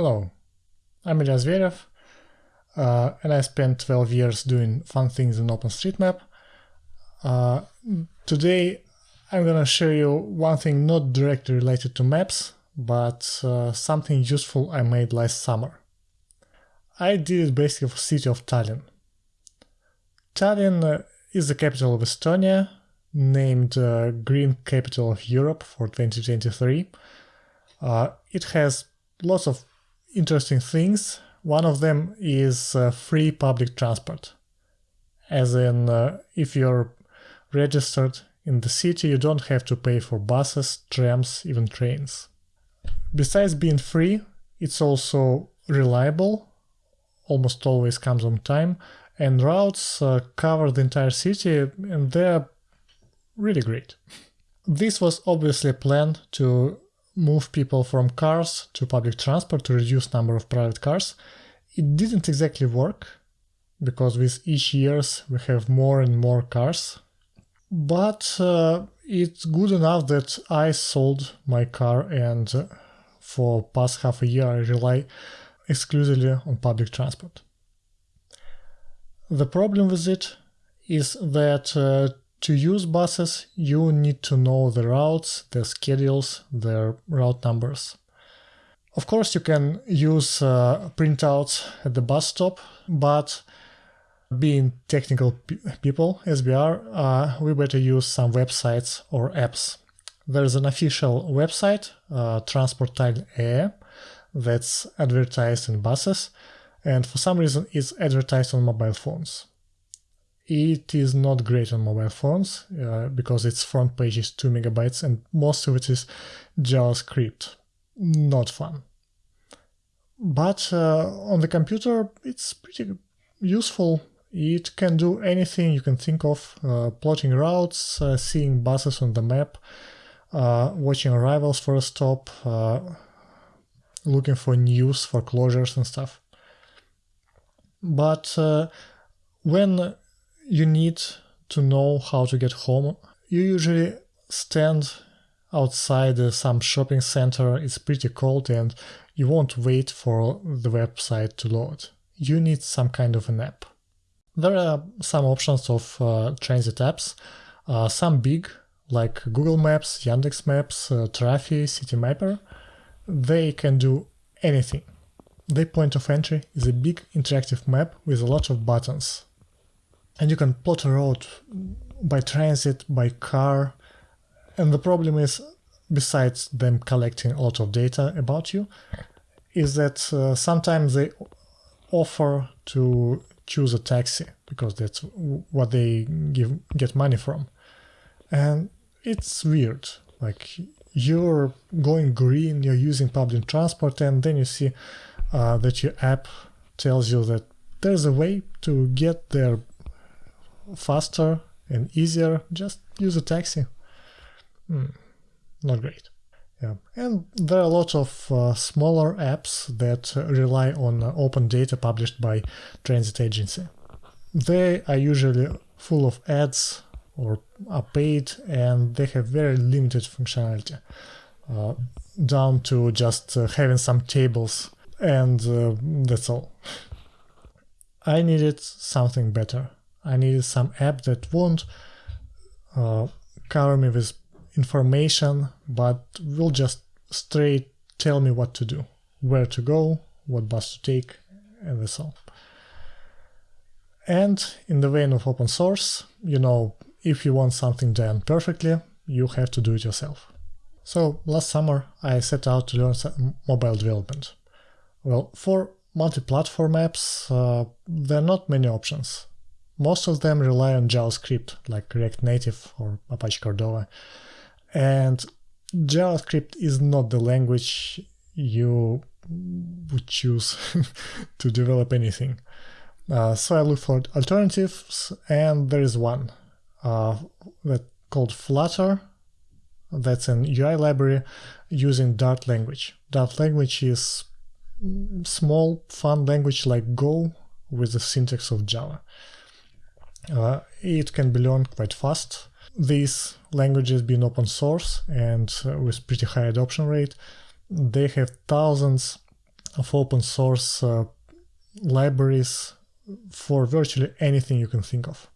Hello, I'm Ilya Zverev, uh, and I spent 12 years doing fun things in OpenStreetMap. Uh, today I'm gonna show you one thing not directly related to maps, but uh, something useful I made last summer. I did it basically for city of Tallinn. Tallinn uh, is the capital of Estonia, named uh, Green Capital of Europe for 2023. Uh, it has lots of interesting things. One of them is uh, free public transport. As in, uh, if you're registered in the city, you don't have to pay for buses, trams, even trains. Besides being free, it's also reliable, almost always comes on time, and routes uh, cover the entire city, and they're really great. This was obviously planned to move people from cars to public transport to reduce number of private cars. It didn't exactly work because with each years we have more and more cars. But uh, it's good enough that I sold my car and uh, for past half a year I rely exclusively on public transport. The problem with it is that uh, to use buses, you need to know the routes, their schedules, their route numbers. Of course, you can use uh, printouts at the bus stop, but being technical people, as we are, uh, we better use some websites or apps. There's an official website, uh, Transportile that's advertised in buses, and for some reason it's advertised on mobile phones. It is not great on mobile phones uh, because its front page is 2 megabytes and most of it is JavaScript. Not fun. But uh, on the computer, it's pretty useful. It can do anything you can think of, uh, plotting routes, uh, seeing buses on the map, uh, watching arrivals for a stop, uh, looking for news for closures and stuff. But when you need to know how to get home. You usually stand outside some shopping center, it's pretty cold and you won't wait for the website to load. You need some kind of an app. There are some options of uh, transit apps, uh, some big like Google Maps, Yandex Maps, uh, Trafi, Citymapper. They can do anything. Their point of entry is a big interactive map with a lot of buttons and you can plot a road by transit, by car. And the problem is, besides them collecting a lot of data about you, is that uh, sometimes they offer to choose a taxi because that's what they give get money from. And it's weird. Like you're going green, you're using public transport, and then you see uh, that your app tells you that there's a way to get there faster and easier, just use a taxi. Mm, not great. Yeah. And there are a lot of uh, smaller apps that rely on uh, open data published by transit agency. They are usually full of ads or are paid and they have very limited functionality, uh, down to just uh, having some tables and uh, that's all. I needed something better. I needed some app that won't uh, cover me with information, but will just straight tell me what to do, where to go, what bus to take, and that's all. And in the vein of open source, you know, if you want something done perfectly, you have to do it yourself. So last summer I set out to learn mobile development. Well, for multi-platform apps, uh, there are not many options. Most of them rely on JavaScript, like React Native or Apache Cordova. And JavaScript is not the language you would choose to develop anything. Uh, so I looked for alternatives, and there is one uh, that called Flutter. That's an UI library using Dart language. Dart language is small, fun language like Go with the syntax of Java. Uh, it can be learned quite fast. These languages being open source and with pretty high adoption rate, they have thousands of open source uh, libraries for virtually anything you can think of.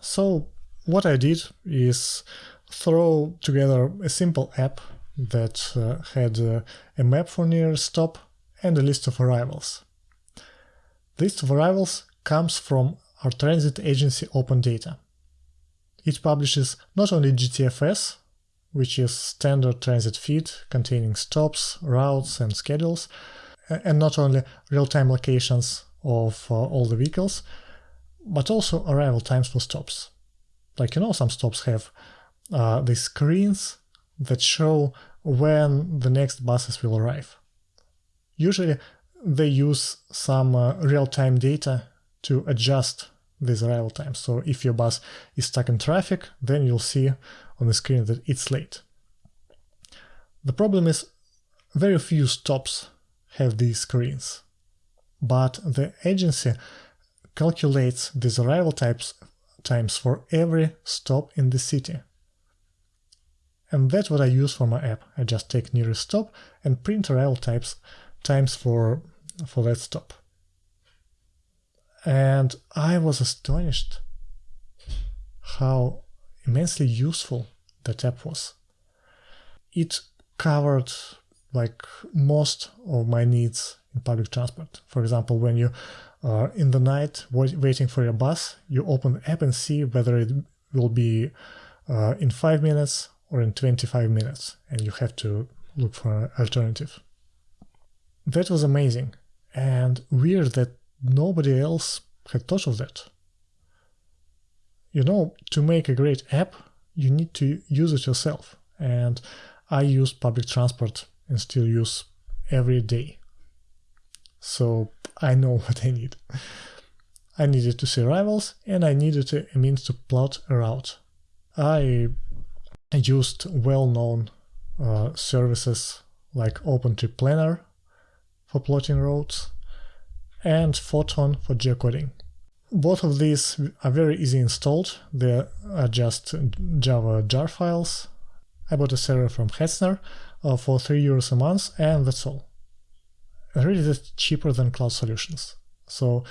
So what I did is throw together a simple app that uh, had uh, a map for nearest stop and a list of arrivals. List of arrivals comes from our transit agency Open Data. It publishes not only GTFS, which is standard transit feed containing stops, routes, and schedules, and not only real-time locations of uh, all the vehicles, but also arrival times for stops. Like, you know, some stops have uh, these screens that show when the next buses will arrive. Usually, they use some uh, real-time data to adjust these arrival times. So if your bus is stuck in traffic, then you'll see on the screen that it's late. The problem is very few stops have these screens, but the agency calculates these arrival types times for every stop in the city. And that's what I use for my app. I just take nearest stop and print arrival types times for, for that stop. And I was astonished how immensely useful that app was. It covered like most of my needs in public transport. For example, when you are in the night waiting for your bus, you open the app and see whether it will be uh, in 5 minutes or in 25 minutes, and you have to look for an alternative. That was amazing, and weird that nobody else had thought of that. You know, to make a great app, you need to use it yourself, and I use public transport and still use every day. So I know what I need. I needed to see rivals and I needed a means to plot a route. I used well-known uh, services like OpenTrip Planner for plotting routes and Photon for geocoding. Both of these are very easy installed. They are just Java jar files. I bought a server from Hetzner uh, for 3 euros a month and that's all. Really that's cheaper than cloud solutions. So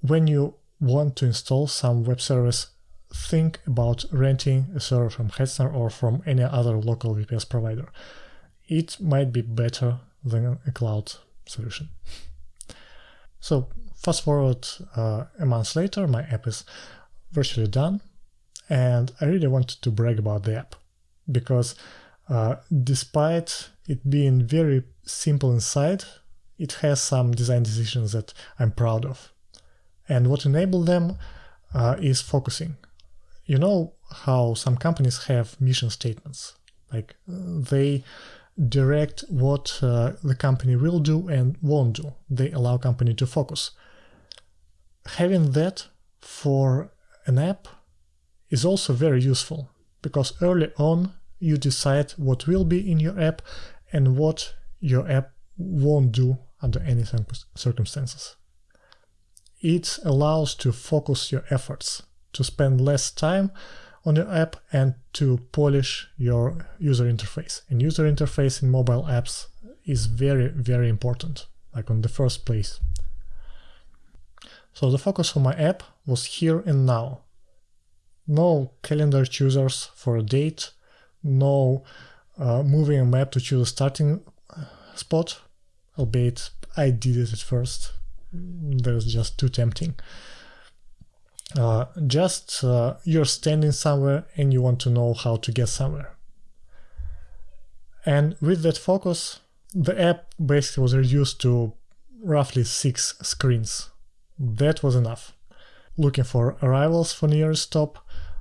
when you want to install some web service, think about renting a server from Hetzner or from any other local VPS provider. It might be better than a cloud solution. So fast forward uh, a month later, my app is virtually done, and I really wanted to brag about the app because uh, despite it being very simple inside, it has some design decisions that I'm proud of. And what enabled them uh, is focusing. You know how some companies have mission statements, like they direct what uh, the company will do and won't do. They allow company to focus. Having that for an app is also very useful because early on you decide what will be in your app and what your app won't do under any circumstances. It allows to focus your efforts, to spend less time on your app and to polish your user interface. And user interface in mobile apps is very, very important, like on the first place. So the focus of my app was here and now. No calendar choosers for a date, no uh, moving a map to choose a starting uh, spot, albeit I did it at first. That was just too tempting. Uh, just uh, you're standing somewhere and you want to know how to get somewhere. And with that focus, the app basically was reduced to roughly six screens. That was enough. Looking for arrivals for nearest stop,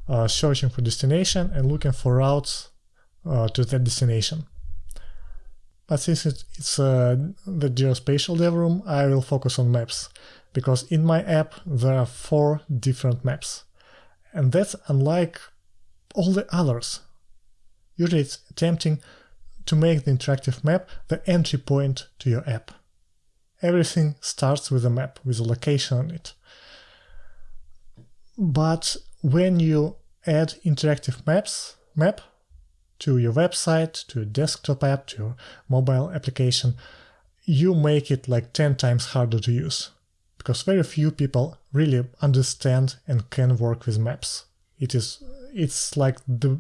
uh, searching for destination, and looking for routes uh, to that destination. But since it's uh, the geospatial dev room, I will focus on maps, because in my app there are four different maps. And that's unlike all the others. Usually it's tempting to make the interactive map the entry point to your app. Everything starts with a map, with a location on it. But when you add interactive maps, map to your website, to your desktop app, to your mobile application, you make it like 10 times harder to use because very few people really understand and can work with maps. It is it's like the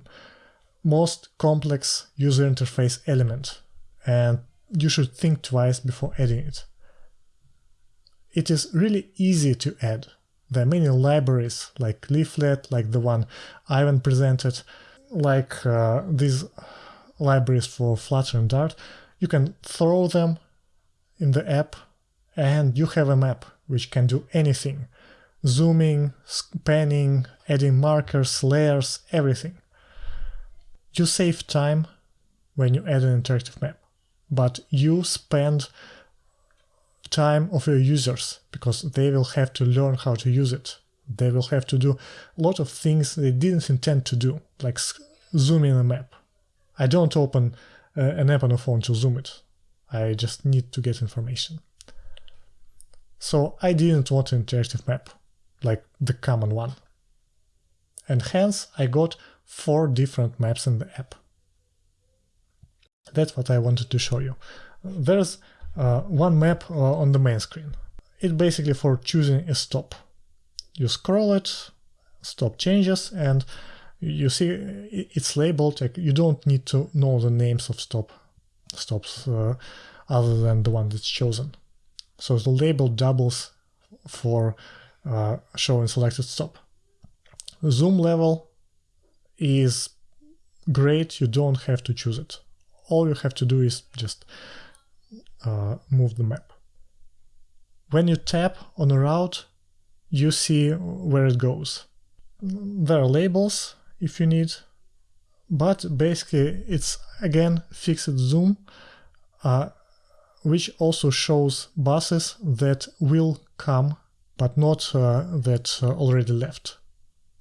most complex user interface element and you should think twice before adding it. It is really easy to add. There are many libraries like Leaflet, like the one Ivan presented, like uh, these libraries for Flutter and Dart. You can throw them in the app and you have a map which can do anything. Zooming, panning, adding markers, layers, everything. You save time when you add an interactive map, but you spend time of your users because they will have to learn how to use it. They will have to do a lot of things they didn't intend to do, like zoom in a map. I don't open uh, an app on a phone to zoom it. I just need to get information. So I didn't want an interactive map, like the common one. And hence I got four different maps in the app. That's what I wanted to show you. There's uh, one map uh, on the main screen. It's basically for choosing a stop. You scroll it, stop changes, and you see it's labeled. Like you don't need to know the names of stop stops uh, other than the one that's chosen. So the label doubles for uh, showing selected stop. Zoom level is great, you don't have to choose it. All you have to do is just uh, move the map. When you tap on a route, you see where it goes. There are labels if you need, but basically it's again fixed zoom, uh, which also shows buses that will come but not uh, that uh, already left.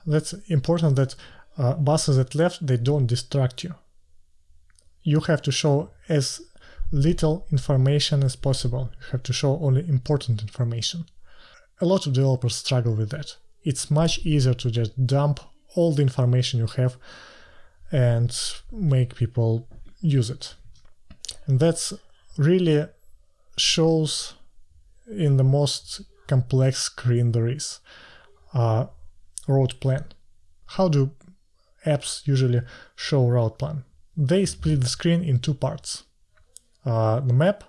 That's important that uh, buses that left, they don't distract you. You have to show as little information as possible. You have to show only important information. A lot of developers struggle with that. It's much easier to just dump all the information you have and make people use it. And that's really shows in the most complex screen there is uh, route plan. How do apps usually show route plan? They split the screen in two parts, uh, the map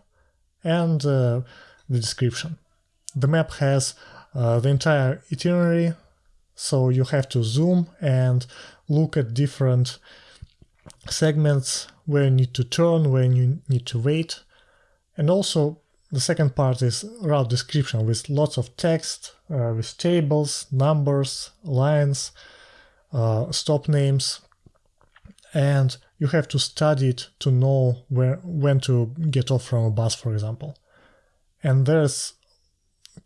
and uh, the description. The map has uh, the entire itinerary, so you have to zoom and look at different segments where you need to turn, where you need to wait. And also the second part is route description with lots of text, uh, with tables, numbers, lines, uh, stop names, and you have to study it to know where when to get off from a bus, for example. And there's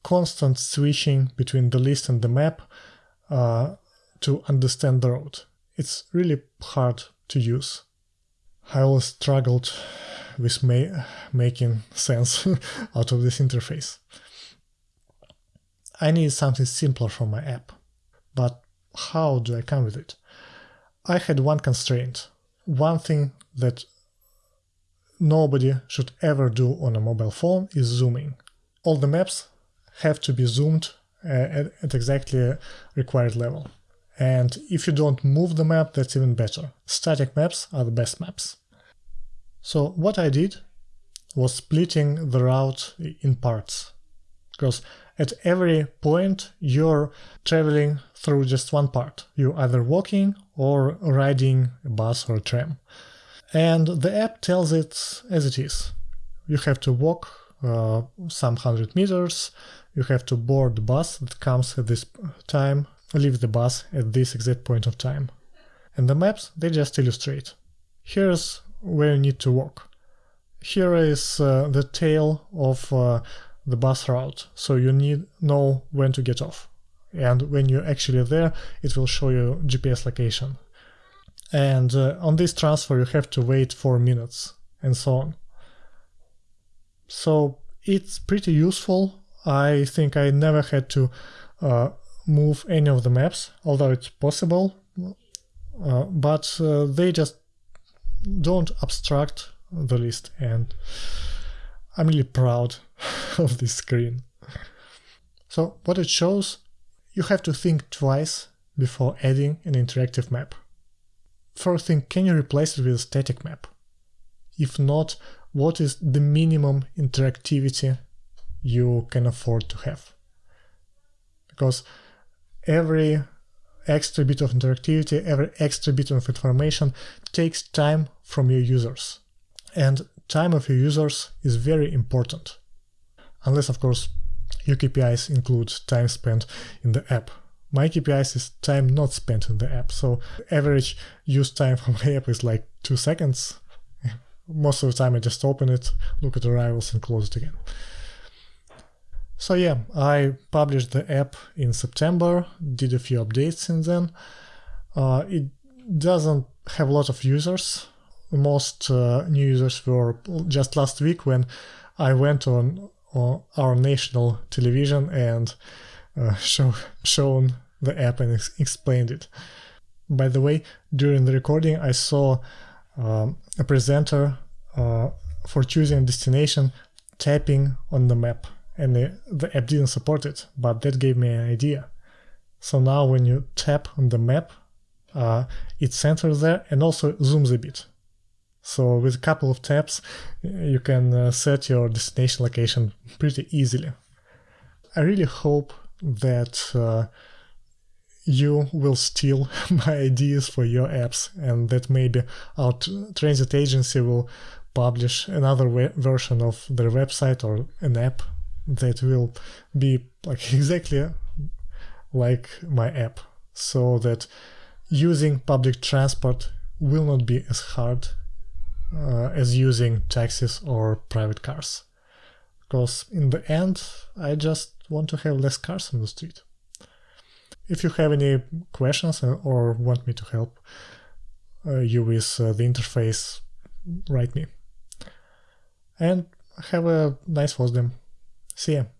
constant switching between the list and the map uh, to understand the route. It's really hard to use. I always struggled with ma making sense out of this interface. I need something simpler for my app, but how do I come with it? I had one constraint, one thing that nobody should ever do on a mobile phone is zooming. All the maps have to be zoomed uh, at, at exactly required level. And if you don't move the map, that's even better. Static maps are the best maps. So what I did was splitting the route in parts. Because at every point you're traveling through just one part. You're either walking or riding a bus or a tram. And the app tells it as it is. You have to walk uh, some hundred meters, you have to board the bus that comes at this time, leave the bus at this exact point of time. And the maps, they just illustrate. Here's where you need to walk. Here is uh, the tail of uh, the bus route, so you need know when to get off. And when you're actually there, it will show you GPS location. And uh, on this transfer, you have to wait 4 minutes, and so on. So it's pretty useful. I think I never had to uh, move any of the maps, although it's possible, uh, but uh, they just don't abstract the list and I'm really proud of this screen. So what it shows, you have to think twice before adding an interactive map. First thing, can you replace it with a static map? If not, what is the minimum interactivity you can afford to have? Because every extra bit of interactivity, every extra bit of information takes time from your users. And time of your users is very important. Unless, of course, your KPIs include time spent in the app. My KPIs is time not spent in the app, so average use time for my app is like two seconds. Most of the time I just open it, look at arrivals and close it again. So yeah, I published the app in September, did a few updates since then. Uh, it doesn't have a lot of users. Most uh, new users were just last week when I went on, on our national television and uh, show, shown the app and ex explained it. By the way, during the recording, I saw um, a presenter uh, for choosing a destination tapping on the map and the, the app didn't support it, but that gave me an idea. So now when you tap on the map, uh, it centers there and also zooms a bit. So with a couple of taps, you can uh, set your destination location pretty easily. I really hope that uh, you will steal my ideas for your apps and that maybe our transit agency will publish another version of their website or an app that will be like exactly like my app so that using public transport will not be as hard uh, as using taxis or private cars because in the end I just want to have less cars on the street. If you have any questions or want me to help uh, you with uh, the interface, write me. And have a nice FOSDEM. See ya.